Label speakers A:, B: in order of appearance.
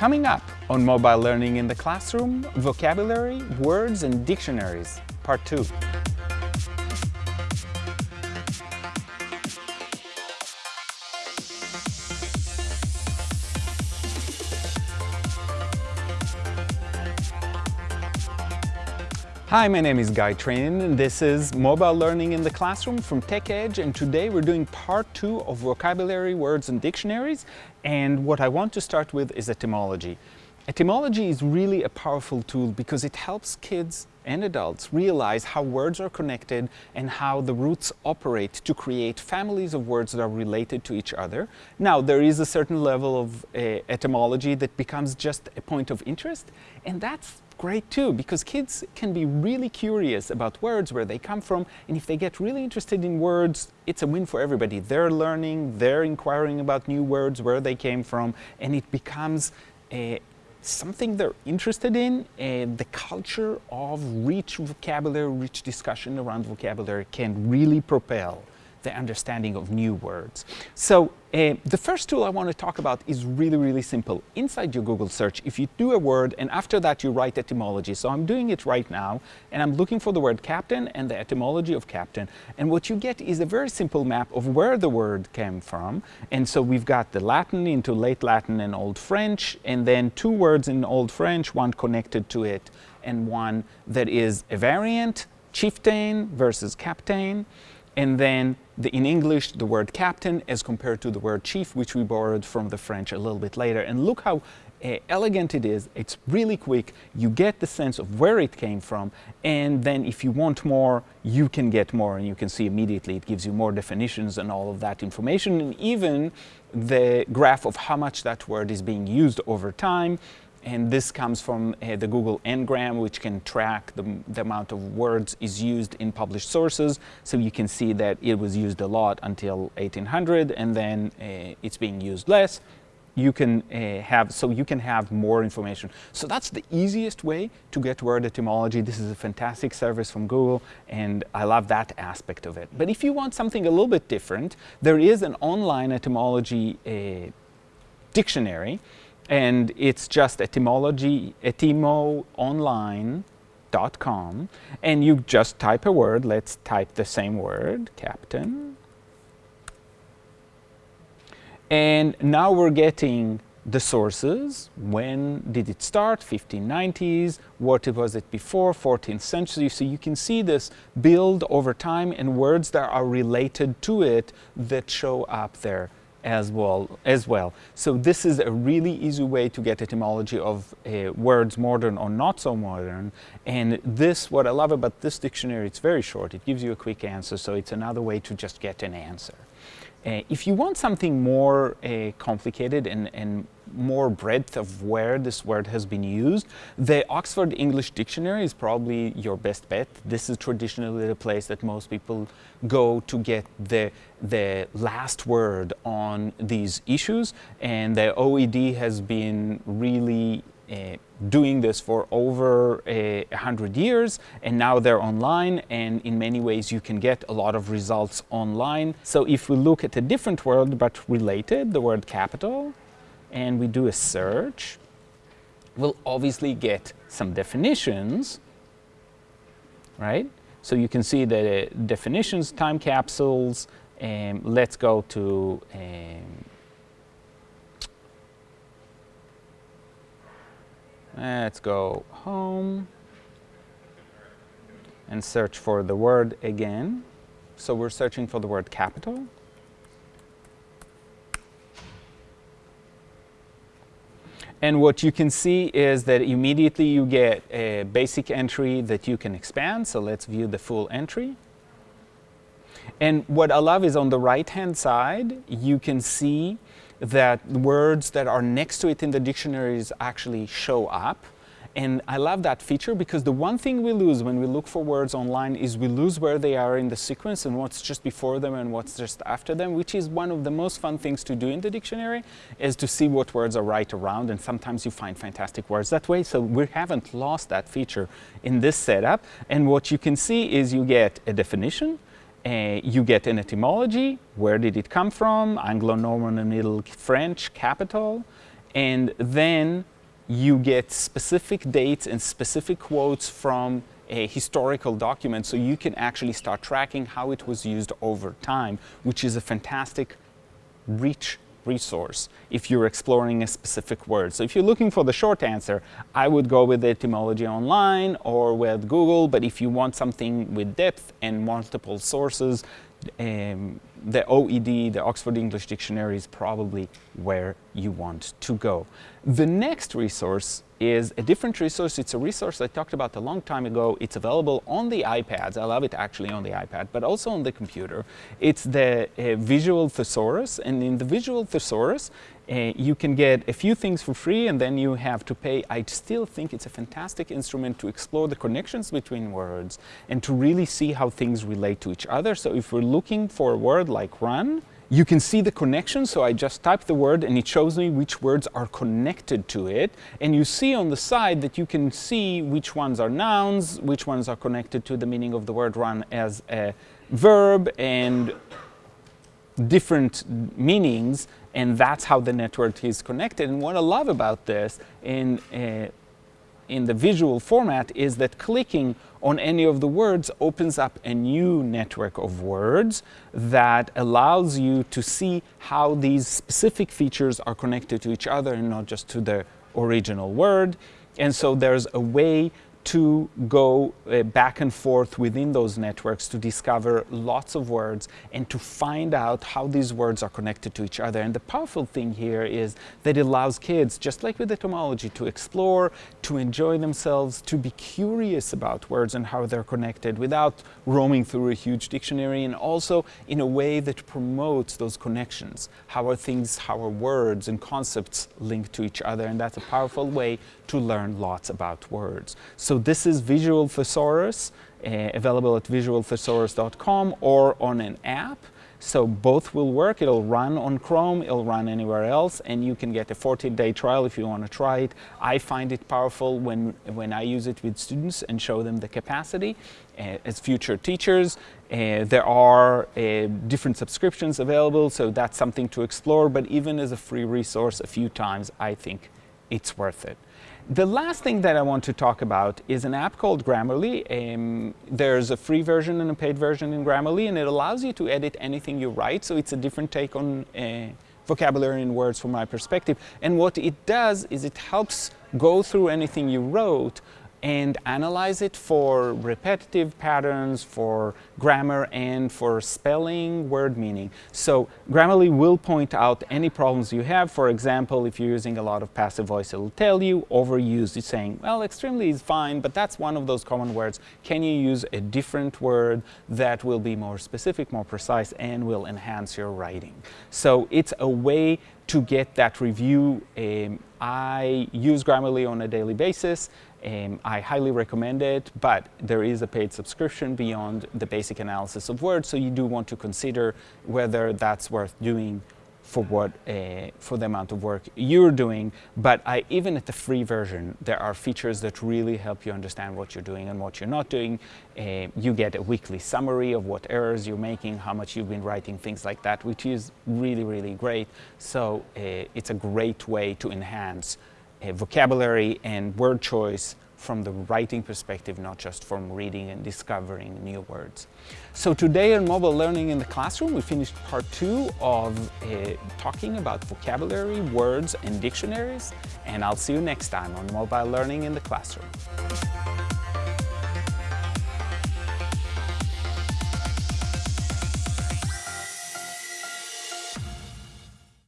A: Coming up on Mobile Learning in the Classroom, Vocabulary, Words and Dictionaries, Part 2. Hi, my name is Guy Trainin and this is Mobile Learning in the Classroom from TechEdge and today we're doing part two of vocabulary, words and dictionaries and what I want to start with is etymology. Etymology is really a powerful tool because it helps kids and adults realize how words are connected and how the roots operate to create families of words that are related to each other. Now, there is a certain level of uh, etymology that becomes just a point of interest, and that's great too because kids can be really curious about words, where they come from, and if they get really interested in words, it's a win for everybody. They're learning, they're inquiring about new words, where they came from, and it becomes a, something they're interested in and the culture of rich vocabulary, rich discussion around vocabulary can really propel the understanding of new words. So uh, the first tool I want to talk about is really, really simple. Inside your Google search, if you do a word and after that you write etymology. So I'm doing it right now and I'm looking for the word captain and the etymology of captain. And what you get is a very simple map of where the word came from. And so we've got the Latin into late Latin and Old French and then two words in Old French, one connected to it and one that is a variant, chieftain versus captain and then the, in English the word captain as compared to the word chief which we borrowed from the French a little bit later. And look how uh, elegant it is. It's really quick. You get the sense of where it came from. And then if you want more you can get more. And you can see immediately it gives you more definitions and all of that information. And even the graph of how much that word is being used over time and this comes from uh, the Google Ngram, which can track the, the, amount of words is used in published sources. So you can see that it was used a lot until 1800, and then uh, it's being used less. You can uh, have, so you can have more information. So that's the easiest way to get word etymology. This is a fantastic service from Google, and I love that aspect of it. But if you want something a little bit different, there is an online etymology uh, dictionary and it's just etymology, etymonline.com, and you just type a word. Let's type the same word, captain. And now we're getting the sources. When did it start? 1590s. What was it before? 14th century. So you can see this build over time and words that are related to it that show up there as well, as well. So this is a really easy way to get etymology of uh, words modern or not so modern. And this, what I love about this dictionary, it's very short. It gives you a quick answer. So it's another way to just get an answer. Uh, if you want something more uh, complicated and, and more breadth of where this word has been used, the Oxford English Dictionary is probably your best bet. This is traditionally the place that most people go to get the, the last word on these issues. And the OED has been really doing this for over a hundred years and now they're online and in many ways you can get a lot of results online. So if we look at a different word but related, the word capital, and we do a search, we'll obviously get some definitions, right? So you can see the definitions, time capsules, um, let's go to um, let's go home and search for the word again. So we're searching for the word capital. And what you can see is that immediately you get a basic entry that you can expand. So let's view the full entry. And what I love is on the right-hand side, you can see that words that are next to it in the dictionaries actually show up. And I love that feature because the one thing we lose when we look for words online is we lose where they are in the sequence and what's just before them and what's just after them, which is one of the most fun things to do in the dictionary, is to see what words are right around and sometimes you find fantastic words that way. So we haven't lost that feature in this setup. And what you can see is you get a definition, uh, you get an etymology, where did it come from, Anglo-Norman and Middle French, capital, and then you get specific dates and specific quotes from a historical document so you can actually start tracking how it was used over time, which is a fantastic rich resource if you're exploring a specific word. So if you're looking for the short answer, I would go with Etymology Online or with Google, but if you want something with depth and multiple sources, um, the OED, the Oxford English Dictionary is probably where you want to go. The next resource is a different resource. It's a resource I talked about a long time ago. It's available on the iPads. I love it actually on the iPad, but also on the computer. It's the uh, Visual Thesaurus, and in the Visual Thesaurus, uh, you can get a few things for free and then you have to pay. I still think it's a fantastic instrument to explore the connections between words and to really see how things relate to each other. So if we're looking for a word like run, you can see the connection, so I just type the word and it shows me which words are connected to it. And you see on the side that you can see which ones are nouns, which ones are connected to the meaning of the word run as a verb and different meanings and that's how the network is connected. And what I love about this in, uh, in the visual format is that clicking on any of the words opens up a new network of words that allows you to see how these specific features are connected to each other and not just to the original word. And so there's a way to go uh, back and forth within those networks to discover lots of words and to find out how these words are connected to each other. And the powerful thing here is that it allows kids, just like with etymology, to explore, to enjoy themselves, to be curious about words and how they're connected without roaming through a huge dictionary and also in a way that promotes those connections. How are things, how are words and concepts linked to each other? And that's a powerful way to learn lots about words. So this is Visual Thesaurus, uh, available at visualthesaurus.com or on an app. So both will work. It'll run on Chrome, it'll run anywhere else, and you can get a 14-day trial if you want to try it. I find it powerful when, when I use it with students and show them the capacity. Uh, as future teachers, uh, there are uh, different subscriptions available, so that's something to explore, but even as a free resource a few times, I think it's worth it. The last thing that I want to talk about is an app called Grammarly. Um, there's a free version and a paid version in Grammarly, and it allows you to edit anything you write, so it's a different take on uh, vocabulary and words from my perspective. And what it does is it helps go through anything you wrote and analyze it for repetitive patterns, for grammar, and for spelling, word meaning. So Grammarly will point out any problems you have. For example, if you're using a lot of passive voice, it'll tell you overused. It's saying, well, extremely is fine, but that's one of those common words. Can you use a different word that will be more specific, more precise, and will enhance your writing? So it's a way to get that review. Um, I use Grammarly on a daily basis. Um, I highly recommend it, but there is a paid subscription beyond the basic analysis of words, so you do want to consider whether that's worth doing for what uh, for the amount of work you're doing. But I, even at the free version, there are features that really help you understand what you're doing and what you're not doing. Uh, you get a weekly summary of what errors you're making, how much you've been writing, things like that, which is really, really great. So uh, it's a great way to enhance vocabulary and word choice from the writing perspective, not just from reading and discovering new words. So today on Mobile Learning in the Classroom, we finished part two of uh, talking about vocabulary, words, and dictionaries. And I'll see you next time on Mobile Learning in the Classroom.